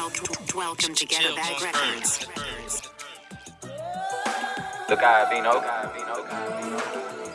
Welcome, welcome to Get a Bag Records. Look out, Vino.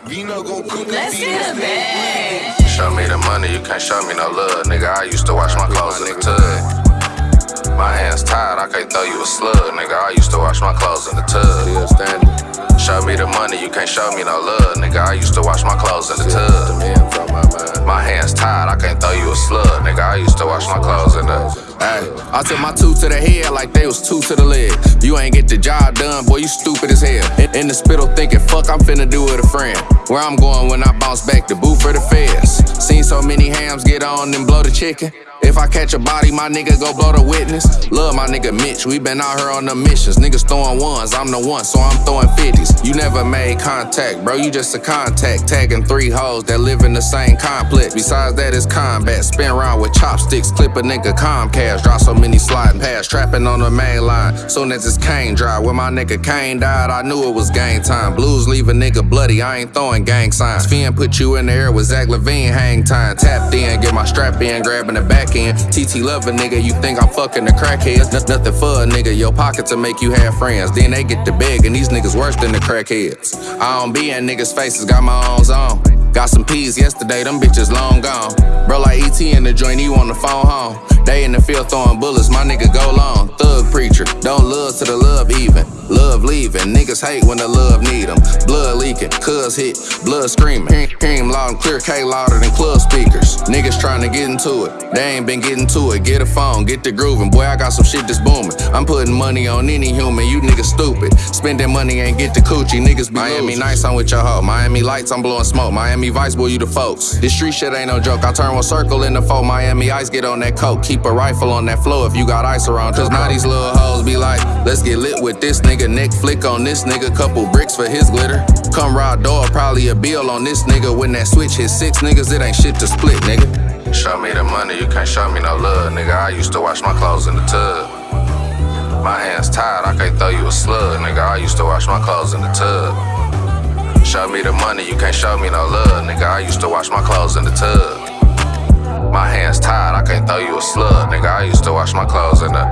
Vino gon' cook Let's get a bag. Show me the money, you can't show me no love, nigga. I used to wash my clothes in the tub. My hands tied, I can't throw you a slug, nigga. I used to wash my clothes in the tub. Still standing. Show me the money, you can't show me no love, nigga. I used to wash my clothes in the tub. my hands tied, I can't throw you a slug, nigga. I used to wash my clothes in the. Ay, I took my two to the head like they was two to the leg. You ain't get the job done, boy, you stupid as hell. In, in the spittle thinking, fuck, I'm finna do it a friend. Where I'm going when I bounce back, the boot for the feds. Seen so many hams get on and blow the chicken. If I catch a body, my nigga go blow the witness. Love my nigga Mitch, we been out here on the missions. Niggas throwing ones, I'm the one, so I'm throwing 50s. You never made contact, bro, you just a contact. Tagging three hoes that live in the same complex. Besides that, it's combat. Spin around with chopsticks, clip a nigga Comcast. Drop so many sliding past, trapping on the main line. Soon as it's Kane dry, when my nigga Kane died, I knew it was game time. Blues leave a nigga bloody, I ain't throwing gang signs. Finn put you in the air with Zach LaVine, hang time. Tapped in, get my strap in, grabbing the back end. TT love a nigga, you think I'm fucking the crackheads. N- nothing for a nigga, your pocket to make you have friends. Then they get the beg, and these niggas worse than the crackheads. I don't be in niggas' faces, got my own zone. Got some peas yesterday, them bitches long gone. Bro, like ET in the joint, you on the phone home. They in the field throwing bullets, my nigga go long. Preacher, don't love to the love even. Love leaving, niggas hate when the love need 'em. Blood leaking, cuz hit, blood screaming. Hear- Hear loud and clear, K louder than club speakers. Niggas trying to get into it, they ain't been getting to it. Get a phone, get the grooving. Boy, I got some shit that's booming. I'm putting money on any human, you niggas stupid. Spending money ain't get the coochie, niggas be Miami losers. nice, I'm with your hoe. Miami lights, I'm blowing smoke. Miami Vice, boy, you the folks. This street shit ain't no joke. I turn one circle in the foe. Miami Ice, get on that coke. Keep a rifle on that flow if you got ice around. Cause now these little hoes be like, let's get lit with this nigga. Neck flick on this nigga. Couple bricks for his glitter. Come ride door, probably a bill on this nigga. When that switch hit six niggas, it ain't shit to split, nigga. Show me the money, you can't show me no love, nigga. I used to wash my clothes in the tub. My hands tied, I can't throw you a slug, nigga. I used to wash my clothes in the tub. Show me the money, you can't show me no love, nigga. I used to wash my clothes in the tub. My hands tied, I can't throw you a slug, nigga. I used to wash my clothes in the